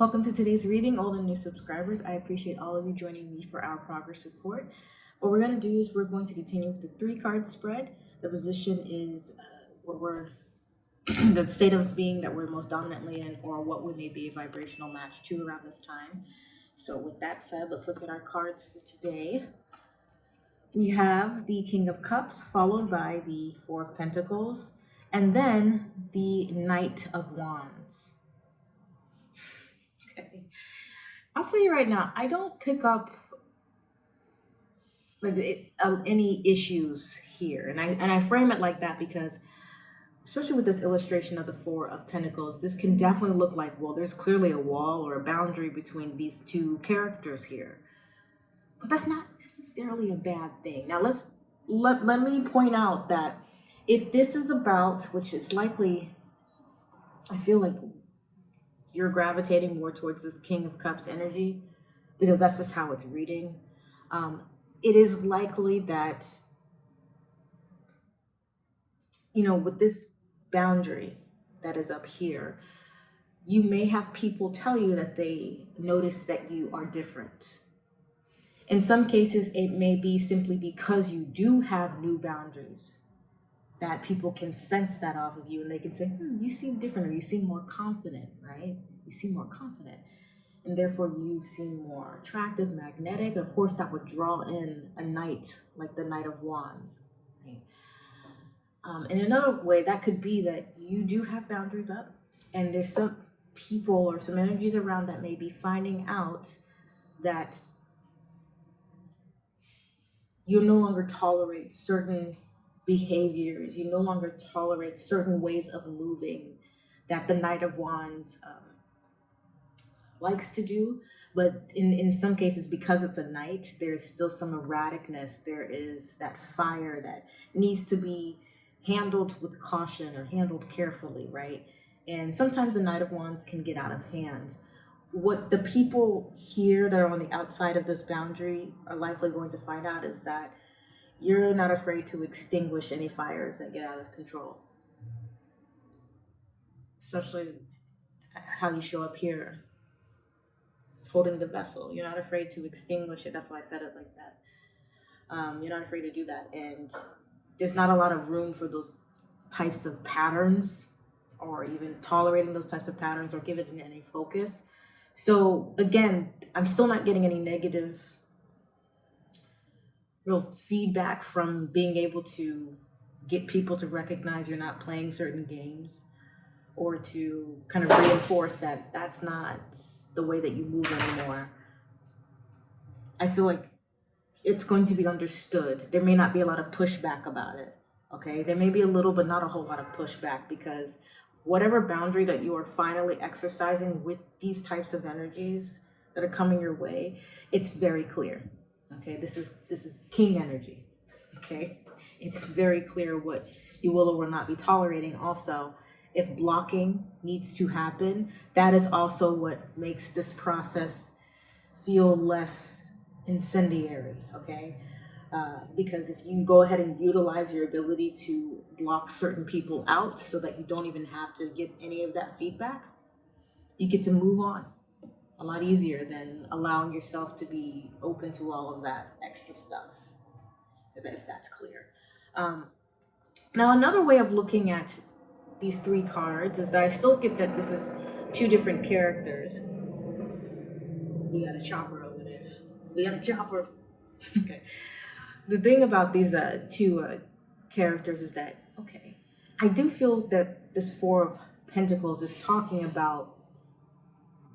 Welcome to today's reading, all the new subscribers. I appreciate all of you joining me for our progress report. What we're going to do is we're going to continue with the three card spread. The position is uh, what we're, the state of being that we're most dominantly in, or what we may be a vibrational match to around this time. So, with that said, let's look at our cards for today. We have the King of Cups, followed by the Four of Pentacles, and then the Knight of Wands. I'll tell you right now, I don't pick up like it, um, any issues here, and I and I frame it like that because, especially with this illustration of the Four of Pentacles, this can definitely look like well, there's clearly a wall or a boundary between these two characters here, but that's not necessarily a bad thing. Now let's let let me point out that if this is about, which is likely, I feel like you're gravitating more towards this King of Cups energy because that's just how it's reading. Um, it is likely that, you know, with this boundary that is up here, you may have people tell you that they notice that you are different. In some cases, it may be simply because you do have new boundaries that people can sense that off of you and they can say, hmm, you seem different or you seem more confident, right? You seem more confident. And therefore you seem more attractive, magnetic. Of course, that would draw in a knight like the Knight of Wands, right? Um, in another way, that could be that you do have boundaries up and there's some people or some energies around that may be finding out that you no longer tolerate certain behaviors. You no longer tolerate certain ways of moving that the Knight of Wands um, likes to do. But in, in some cases, because it's a knight, there's still some erraticness. There is that fire that needs to be handled with caution or handled carefully, right? And sometimes the Knight of Wands can get out of hand. What the people here that are on the outside of this boundary are likely going to find out is that you're not afraid to extinguish any fires that get out of control. Especially how you show up here, holding the vessel. You're not afraid to extinguish it. That's why I said it like that. Um, you're not afraid to do that. And there's not a lot of room for those types of patterns or even tolerating those types of patterns or giving it any focus. So again, I'm still not getting any negative real feedback from being able to get people to recognize you're not playing certain games or to kind of reinforce that that's not the way that you move anymore. I feel like it's going to be understood. There may not be a lot of pushback about it. Okay, there may be a little, but not a whole lot of pushback because whatever boundary that you are finally exercising with these types of energies that are coming your way, it's very clear. Okay, this is this is king energy. Okay, it's very clear what you will or will not be tolerating. Also, if blocking needs to happen, that is also what makes this process feel less incendiary. Okay. Uh, because if you go ahead and utilize your ability to block certain people out so that you don't even have to get any of that feedback, you get to move on a lot easier than allowing yourself to be open to all of that extra stuff, if that's clear. Um, now, another way of looking at these three cards is that I still get that this is two different characters. We got a chopper over there. We got a chopper. okay. The thing about these uh, two uh, characters is that, okay, I do feel that this Four of Pentacles is talking about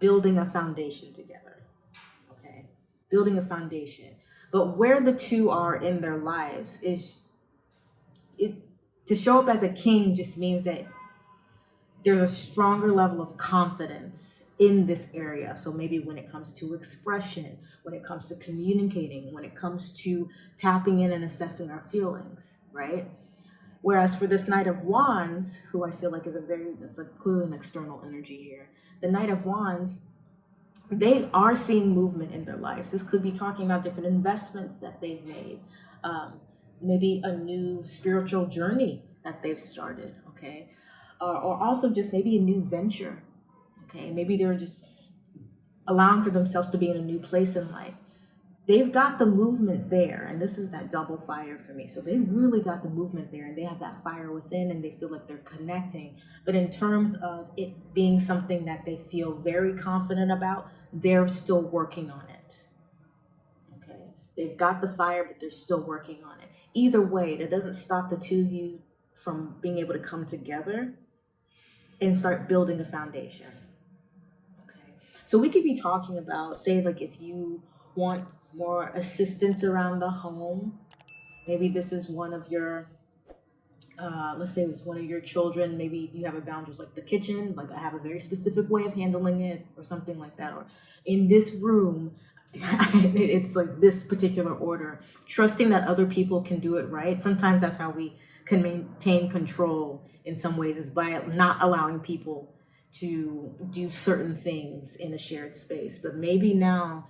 building a foundation together. Okay, building a foundation. But where the two are in their lives is it to show up as a king just means that there's a stronger level of confidence in this area. So maybe when it comes to expression, when it comes to communicating, when it comes to tapping in and assessing our feelings, right? Whereas for this Knight of Wands, who I feel like is a very, it's like clearly an external energy here, the Knight of Wands, they are seeing movement in their lives. This could be talking about different investments that they've made, um, maybe a new spiritual journey that they've started, okay? Uh, or also just maybe a new venture, okay? Maybe they're just allowing for themselves to be in a new place in life. They've got the movement there, and this is that double fire for me. So they've really got the movement there, and they have that fire within, and they feel like they're connecting. But in terms of it being something that they feel very confident about, they're still working on it. Okay. They've got the fire, but they're still working on it. Either way, that doesn't stop the two of you from being able to come together and start building a foundation. Okay. So we could be talking about, say, like if you want more assistance around the home, maybe this is one of your, uh, let's say it was one of your children, maybe you have a boundaries like the kitchen, like I have a very specific way of handling it or something like that. Or in this room, it's like this particular order, trusting that other people can do it right. Sometimes that's how we can maintain control in some ways is by not allowing people to do certain things in a shared space. But maybe now,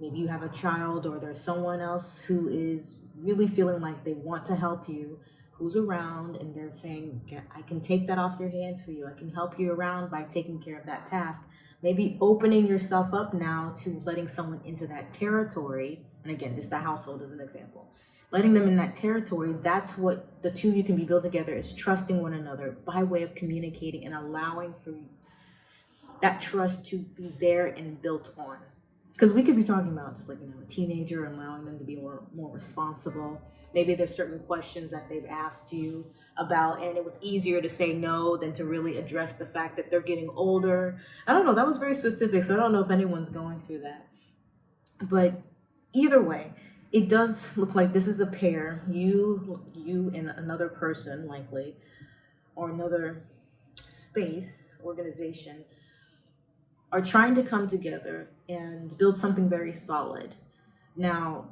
maybe you have a child or there's someone else who is really feeling like they want to help you, who's around, and they're saying, I can take that off your hands for you. I can help you around by taking care of that task. Maybe opening yourself up now to letting someone into that territory. And again, just the household as an example letting them in that territory, that's what the two of you can be built together is trusting one another by way of communicating and allowing for that trust to be there and built on. Because we could be talking about just like, you know, a teenager and allowing them to be more, more responsible. Maybe there's certain questions that they've asked you about, and it was easier to say no than to really address the fact that they're getting older. I don't know, that was very specific, so I don't know if anyone's going through that. But either way, it does look like this is a pair, you, you and another person likely, or another space, organization, are trying to come together and build something very solid. Now,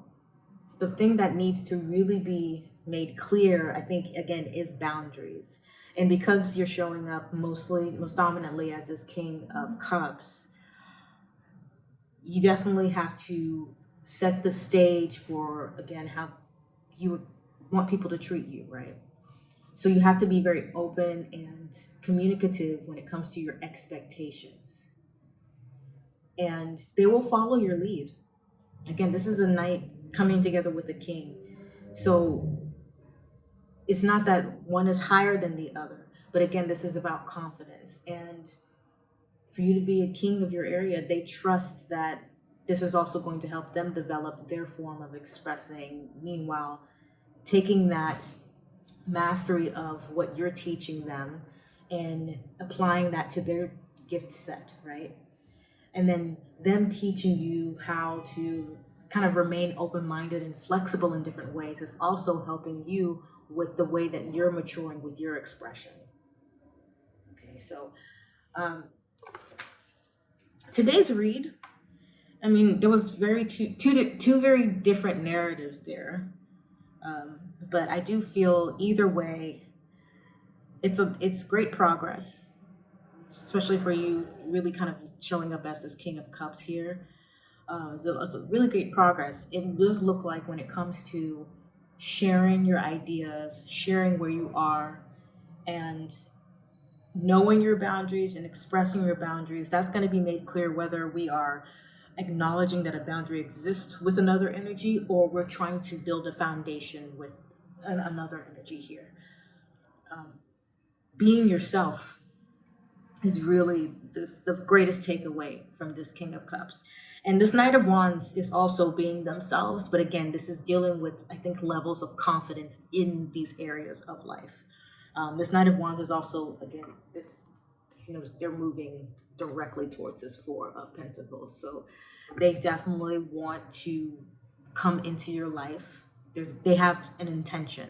the thing that needs to really be made clear, I think, again, is boundaries. And because you're showing up mostly, most dominantly as this King of Cups, you definitely have to set the stage for, again, how you want people to treat you, right? So you have to be very open and communicative when it comes to your expectations. And they will follow your lead. Again, this is a knight coming together with the king. So it's not that one is higher than the other, but again, this is about confidence. And for you to be a king of your area, they trust that this is also going to help them develop their form of expressing. Meanwhile, taking that mastery of what you're teaching them and applying that to their gift set, right? And then them teaching you how to kind of remain open-minded and flexible in different ways is also helping you with the way that you're maturing with your expression. Okay, so um, today's read I mean, there was very two, two, two very different narratives there. Um, but I do feel either way, it's a it's great progress, especially for you really kind of showing up as this King of Cups here. Uh, it's a really great progress. It does look like when it comes to sharing your ideas, sharing where you are, and knowing your boundaries and expressing your boundaries, that's going to be made clear whether we are acknowledging that a boundary exists with another energy or we're trying to build a foundation with an, another energy here. Um, being yourself is really the, the greatest takeaway from this King of Cups. And this Knight of Wands is also being themselves, but again, this is dealing with, I think, levels of confidence in these areas of life. Um, this Knight of Wands is also, again, you know, they're moving directly towards this Four of Pentacles. So they definitely want to come into your life. There's they have an intention,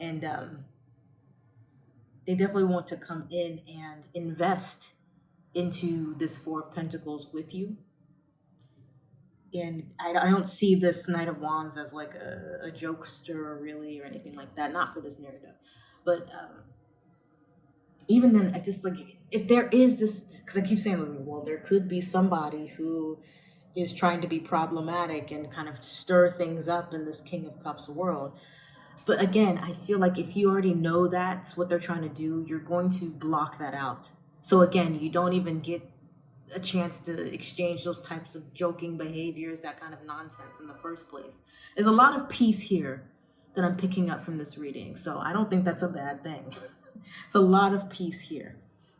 and um, they definitely want to come in and invest into this Four of Pentacles with you. And I, I don't see this Knight of Wands as like a, a jokester really or anything like that. Not for this narrative, but um, even then, I just like if there is this because I keep saying, well, there could be somebody who is trying to be problematic and kind of stir things up in this King of Cups world. But again, I feel like if you already know that's what they're trying to do, you're going to block that out. So again, you don't even get a chance to exchange those types of joking behaviors, that kind of nonsense in the first place. There's a lot of peace here that I'm picking up from this reading. So I don't think that's a bad thing. it's a lot of peace here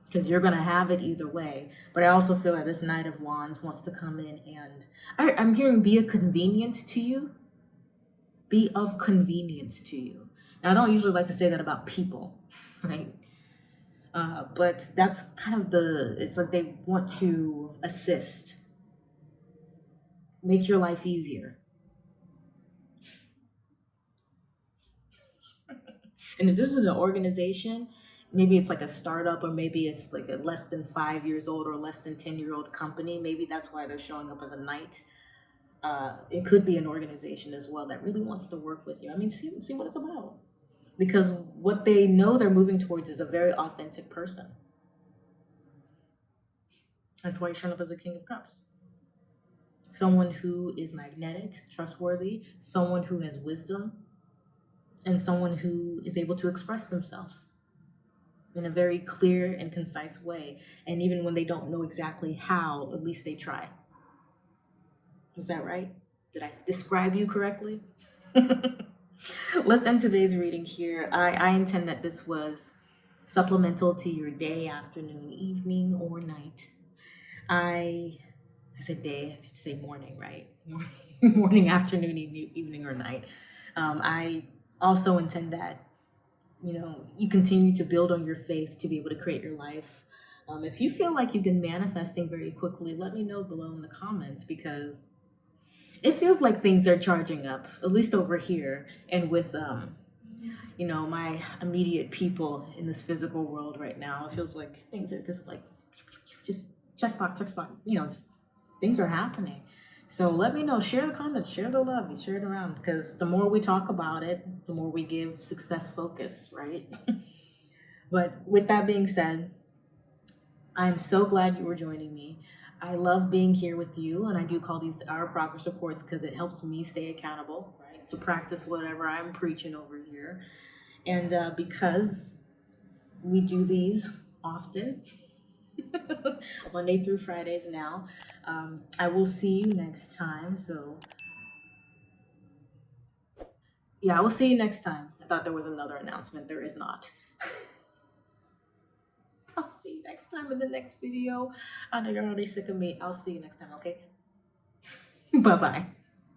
because you're going to have it either way. But I also feel that this Knight of Wands wants to come in and I, I'm hearing be a convenience to you, be of convenience to you. Now, I don't usually like to say that about people, right? Uh, but that's kind of the, it's like they want to assist, make your life easier. And if this is an organization, maybe it's like a startup or maybe it's like a less than five years old or less than 10 year old company. Maybe that's why they're showing up as a knight. Uh, it could be an organization as well that really wants to work with you. I mean, see, see what it's about because what they know they're moving towards is a very authentic person. That's why you're showing up as a King of Cups. Someone who is magnetic, trustworthy, someone who has wisdom, and someone who is able to express themselves in a very clear and concise way. And even when they don't know exactly how, at least they try. Is that right? Did I describe you correctly? Let's end today's reading here. I, I intend that this was supplemental to your day, afternoon, evening, or night. I I said day, I should say morning, right? Morning, afternoon, evening, or night. Um, I also intend that, you know, you continue to build on your faith to be able to create your life. Um, if you feel like you've been manifesting very quickly, let me know below in the comments because it feels like things are charging up, at least over here, and with um, you know, my immediate people in this physical world right now. It feels like things are just like just checkbox, checkbox, you know, things are happening. So let me know, share the comments, share the love, you share it around because the more we talk about it, the more we give success focus, right? but with that being said, I'm so glad you were joining me. I love being here with you, and I do call these our progress reports because it helps me stay accountable, right? To practice whatever I'm preaching over here. And uh, because we do these often, Monday through Fridays now, um, I will see you next time. So, yeah, I will see you next time. I thought there was another announcement. There is not. I'll see you next time in the next video. I know you're already sick of me. I'll see you next time, okay? Bye-bye.